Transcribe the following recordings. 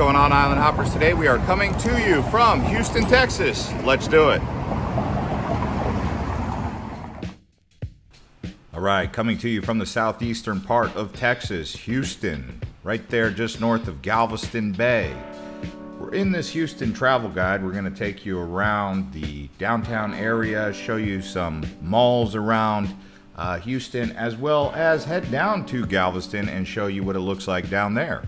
Going on, Island Hoppers? Today we are coming to you from Houston, Texas. Let's do it. All right, coming to you from the southeastern part of Texas, Houston, right there just north of Galveston Bay. We're in this Houston travel guide. We're going to take you around the downtown area, show you some malls around uh, Houston, as well as head down to Galveston and show you what it looks like down there.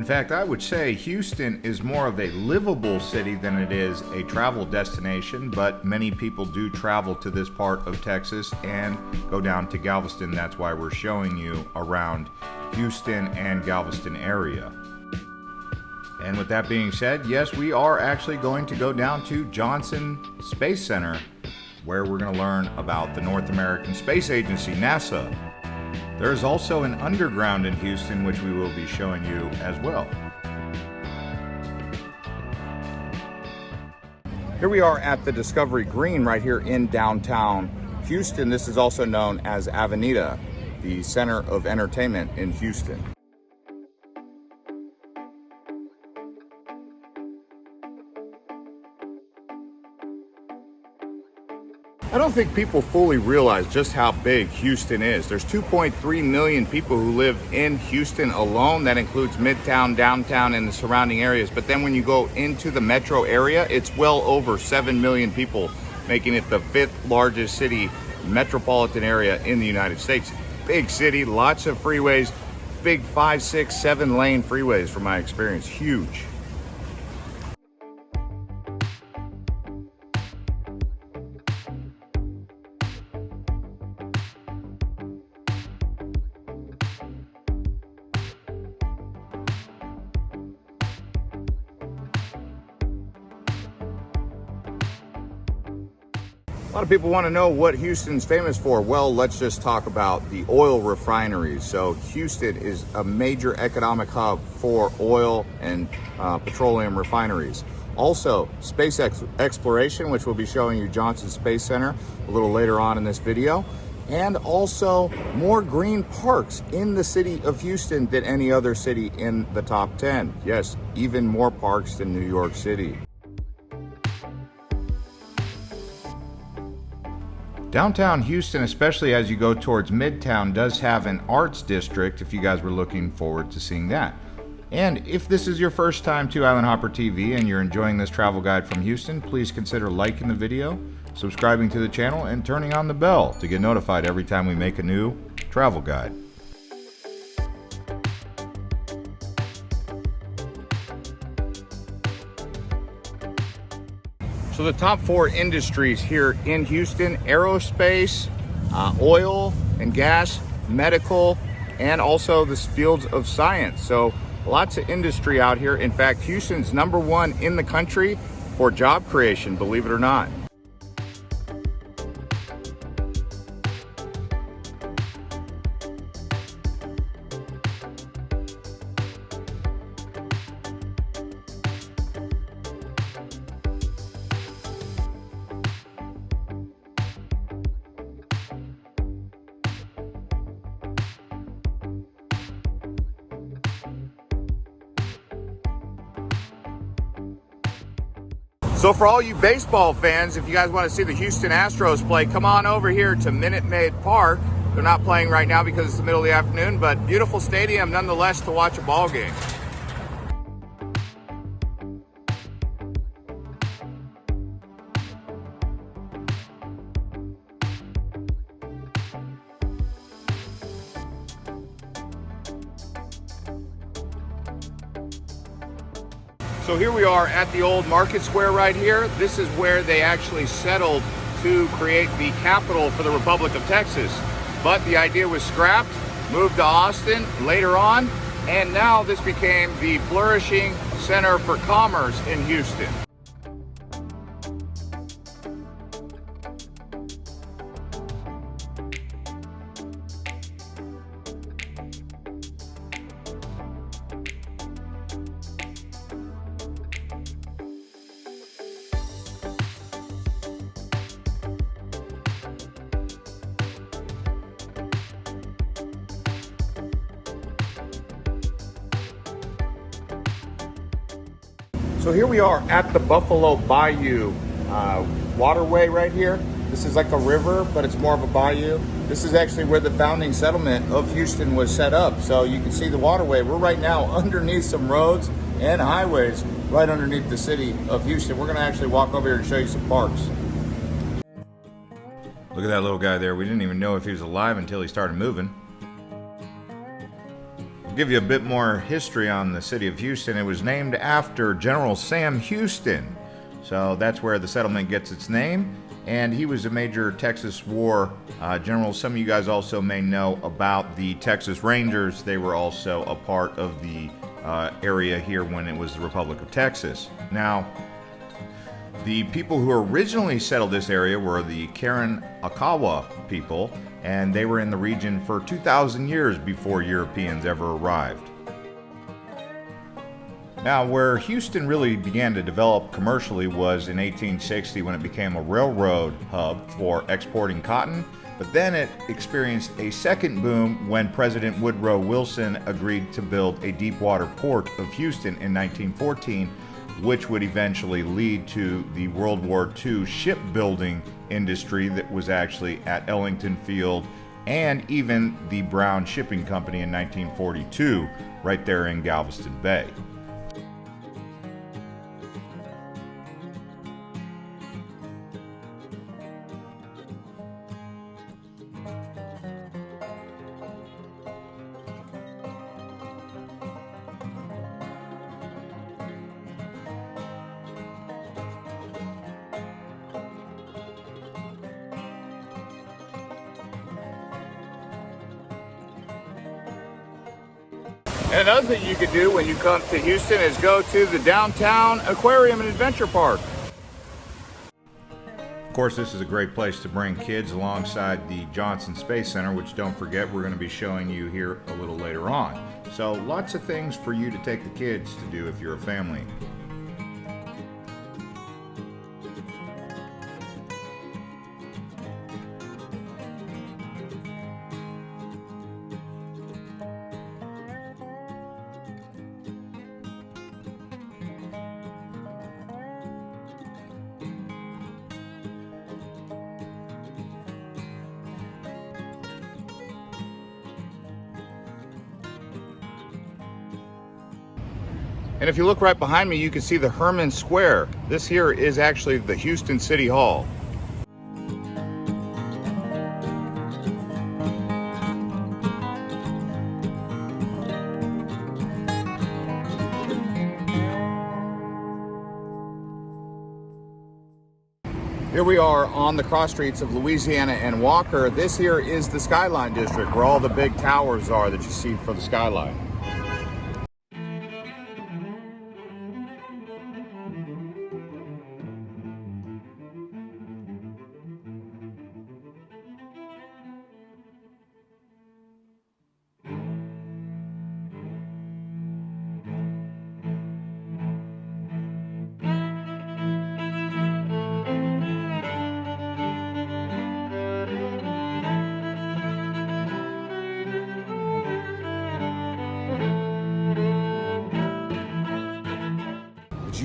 In fact, I would say Houston is more of a livable city than it is a travel destination, but many people do travel to this part of Texas and go down to Galveston. That's why we're showing you around Houston and Galveston area. And with that being said, yes, we are actually going to go down to Johnson Space Center, where we're going to learn about the North American Space Agency, NASA. There is also an underground in Houston, which we will be showing you as well. Here we are at the Discovery Green right here in downtown Houston. This is also known as Avenida, the center of entertainment in Houston. I don't think people fully realize just how big Houston is. There's 2.3 million people who live in Houston alone. That includes Midtown, downtown, and the surrounding areas. But then when you go into the metro area, it's well over 7 million people, making it the fifth largest city metropolitan area in the United States. Big city, lots of freeways, big five, six, seven lane freeways from my experience, huge. People want to know what Houston's famous for. Well, let's just talk about the oil refineries. So Houston is a major economic hub for oil and uh, petroleum refineries. Also, space ex exploration, which we'll be showing you Johnson Space Center a little later on in this video. And also more green parks in the city of Houston than any other city in the top 10. Yes, even more parks than New York City. Downtown Houston, especially as you go towards Midtown, does have an arts district if you guys were looking forward to seeing that. And if this is your first time to Island Hopper TV and you're enjoying this travel guide from Houston, please consider liking the video, subscribing to the channel, and turning on the bell to get notified every time we make a new travel guide. So the top four industries here in Houston, aerospace, uh, oil and gas, medical, and also the fields of science. So lots of industry out here. In fact, Houston's number one in the country for job creation, believe it or not. So for all you baseball fans, if you guys want to see the Houston Astros play, come on over here to Minute Maid Park. They're not playing right now because it's the middle of the afternoon, but beautiful stadium nonetheless to watch a ball game. So here we are at the old market square right here. This is where they actually settled to create the capital for the Republic of Texas. But the idea was scrapped, moved to Austin later on, and now this became the flourishing center for commerce in Houston. So here we are at the Buffalo Bayou uh, waterway right here. This is like a river, but it's more of a bayou. This is actually where the founding settlement of Houston was set up. So you can see the waterway. We're right now underneath some roads and highways right underneath the city of Houston. We're gonna actually walk over here and show you some parks. Look at that little guy there. We didn't even know if he was alive until he started moving. I'll give you a bit more history on the city of Houston. It was named after General Sam Houston. So that's where the settlement gets its name. And he was a major Texas War uh, general. Some of you guys also may know about the Texas Rangers. They were also a part of the uh, area here when it was the Republic of Texas. Now, the people who originally settled this area were the Karen Akawa people, and they were in the region for 2,000 years before Europeans ever arrived. Now, where Houston really began to develop commercially was in 1860 when it became a railroad hub for exporting cotton, but then it experienced a second boom when President Woodrow Wilson agreed to build a deepwater port of Houston in 1914 which would eventually lead to the World War II shipbuilding industry that was actually at Ellington Field and even the Brown Shipping Company in 1942, right there in Galveston Bay. Could do when you come to Houston is go to the downtown aquarium and adventure park. Of course, this is a great place to bring kids alongside the Johnson Space Center, which don't forget we're going to be showing you here a little later on. So lots of things for you to take the kids to do if you're a family. And if you look right behind me, you can see the Hermann Square. This here is actually the Houston City Hall. Here we are on the cross streets of Louisiana and Walker. This here is the Skyline District where all the big towers are that you see for the skyline.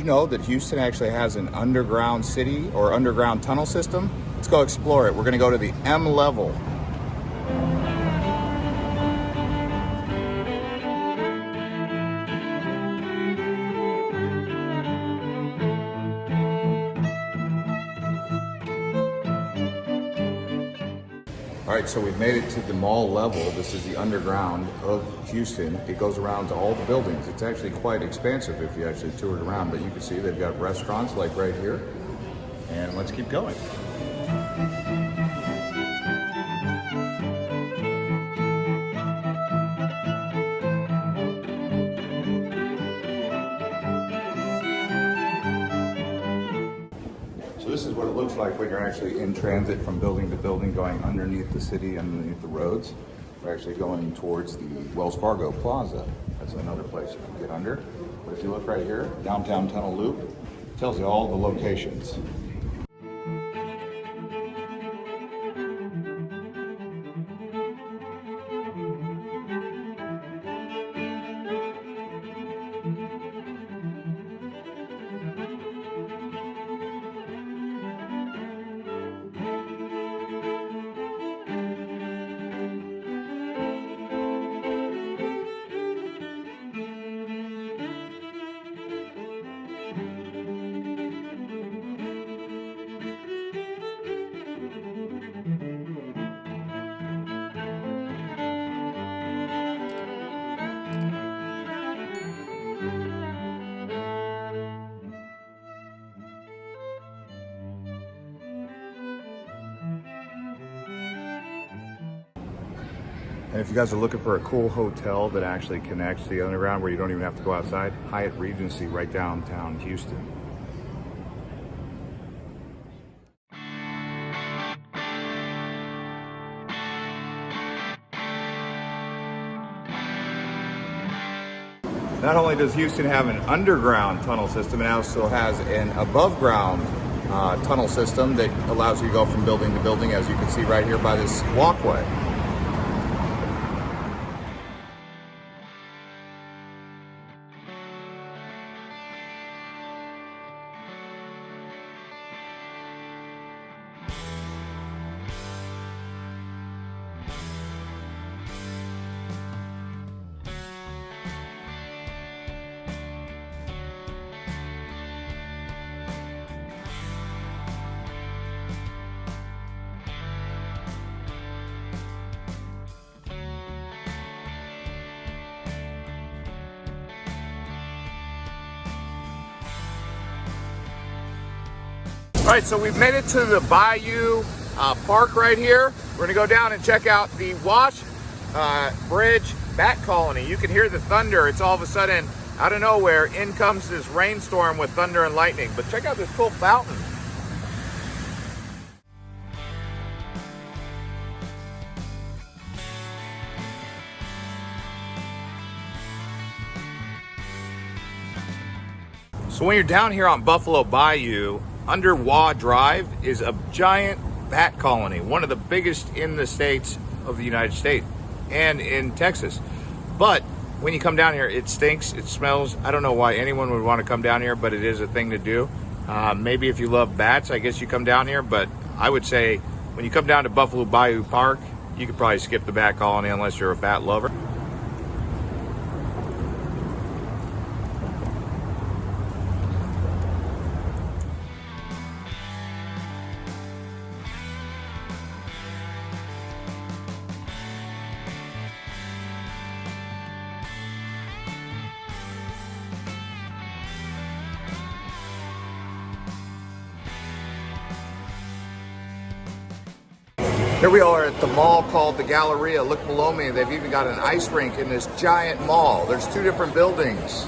Know that Houston actually has an underground city or underground tunnel system? Let's go explore it. We're gonna go to the M level. All right, so we've made it to the mall level. This is the underground of Houston. It goes around to all the buildings. It's actually quite expansive if you actually tour it around, but you can see they've got restaurants like right here. And let's keep going. So this is what it looks like when you're actually in transit from building to building, going underneath the city, underneath the roads. We're actually going towards the Wells Fargo Plaza. That's another place you can get under. But if you look right here, downtown tunnel loop, tells you all the locations. If you guys are looking for a cool hotel that actually connects the underground where you don't even have to go outside, Hyatt Regency right downtown Houston. Not only does Houston have an underground tunnel system, it also has an above ground uh, tunnel system that allows you to go from building to building, as you can see right here by this walkway. All right, so we've made it to the Bayou uh, Park right here. We're gonna go down and check out the Wash uh, Bridge Bat Colony. You can hear the thunder. It's all of a sudden, out of nowhere, in comes this rainstorm with thunder and lightning. But check out this cool fountain. So when you're down here on Buffalo Bayou, under Waugh Drive is a giant bat colony, one of the biggest in the states of the United States and in Texas. But when you come down here, it stinks, it smells. I don't know why anyone would want to come down here, but it is a thing to do. Uh, maybe if you love bats, I guess you come down here, but I would say when you come down to Buffalo Bayou Park, you could probably skip the bat colony unless you're a bat lover. Galleria. Look below me, they've even got an ice rink in this giant mall. There's two different buildings.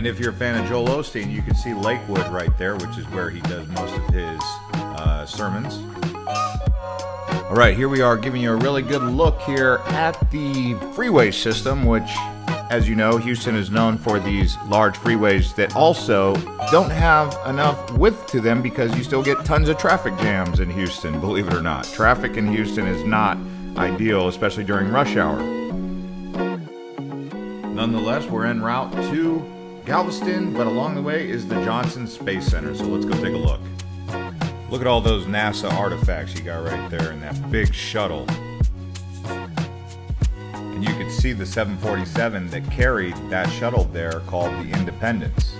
And if you're a fan of Joel Osteen, you can see Lakewood right there, which is where he does most of his uh, sermons. All right, here we are giving you a really good look here at the freeway system, which, as you know, Houston is known for these large freeways that also don't have enough width to them because you still get tons of traffic jams in Houston, believe it or not. Traffic in Houston is not ideal, especially during rush hour. Nonetheless, we're en route to Galveston, but along the way is the Johnson Space Center. So let's go take a look. Look at all those NASA artifacts you got right there in that big shuttle. And you can see the 747 that carried that shuttle there called the Independence.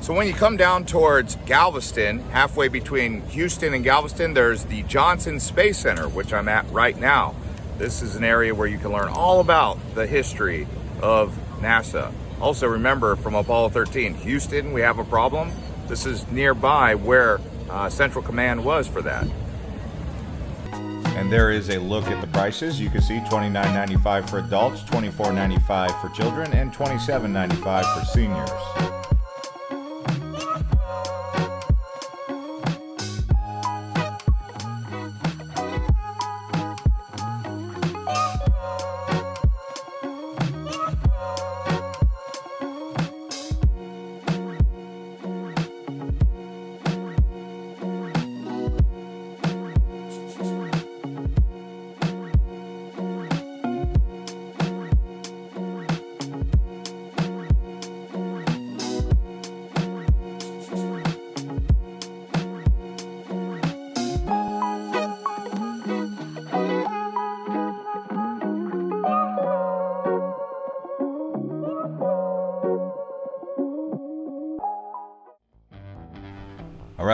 So when you come down towards Galveston, halfway between Houston and Galveston, there's the Johnson Space Center, which I'm at right now. This is an area where you can learn all about the history of NASA. Also remember from Apollo 13, Houston, we have a problem. This is nearby where uh, Central Command was for that. And there is a look at the prices. You can see $29.95 for adults, $24.95 for children, and $27.95 for seniors.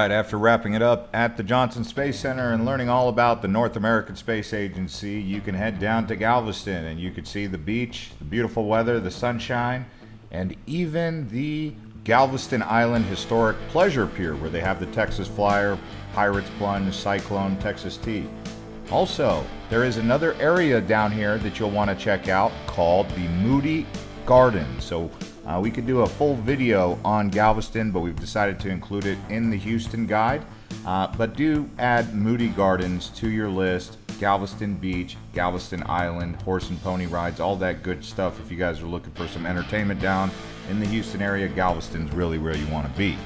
Right, after wrapping it up at the Johnson Space Center and learning all about the North American Space Agency, you can head down to Galveston and you can see the beach, the beautiful weather, the sunshine, and even the Galveston Island Historic Pleasure Pier where they have the Texas Flyer, Pirates Plunge, Cyclone, Texas Tea. Also, there is another area down here that you'll want to check out called the Moody Garden. So uh, we could do a full video on Galveston, but we've decided to include it in the Houston guide. Uh, but do add Moody Gardens to your list. Galveston Beach, Galveston Island, horse and pony rides, all that good stuff. If you guys are looking for some entertainment down in the Houston area, Galveston's really where you want to be.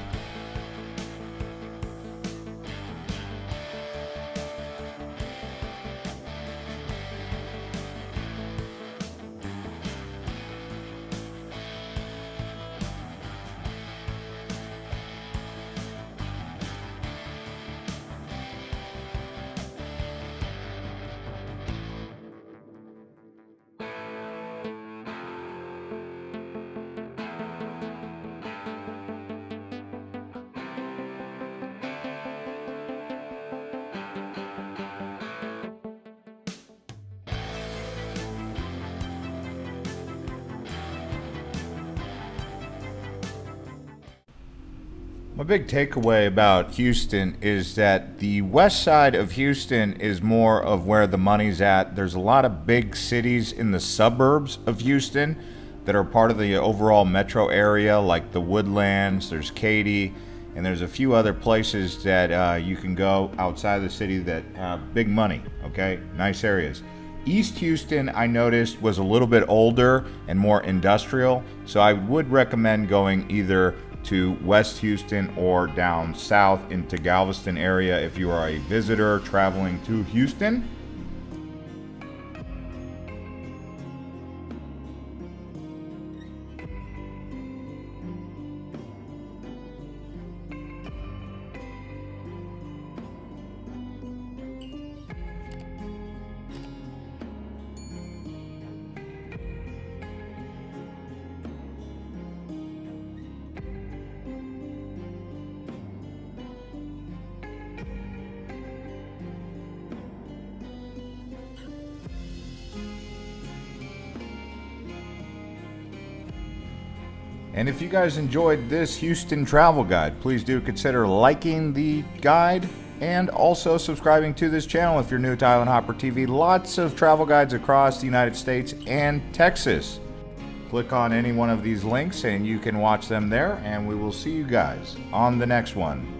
My big takeaway about Houston is that the west side of Houston is more of where the money's at. There's a lot of big cities in the suburbs of Houston that are part of the overall metro area, like the Woodlands, there's Katy, and there's a few other places that uh, you can go outside the city that have big money, okay? Nice areas. East Houston, I noticed, was a little bit older and more industrial, so I would recommend going either to West Houston or down south into Galveston area if you are a visitor traveling to Houston. And if you guys enjoyed this Houston travel guide, please do consider liking the guide and also subscribing to this channel if you're new to Island Hopper TV. Lots of travel guides across the United States and Texas. Click on any one of these links and you can watch them there, and we will see you guys on the next one.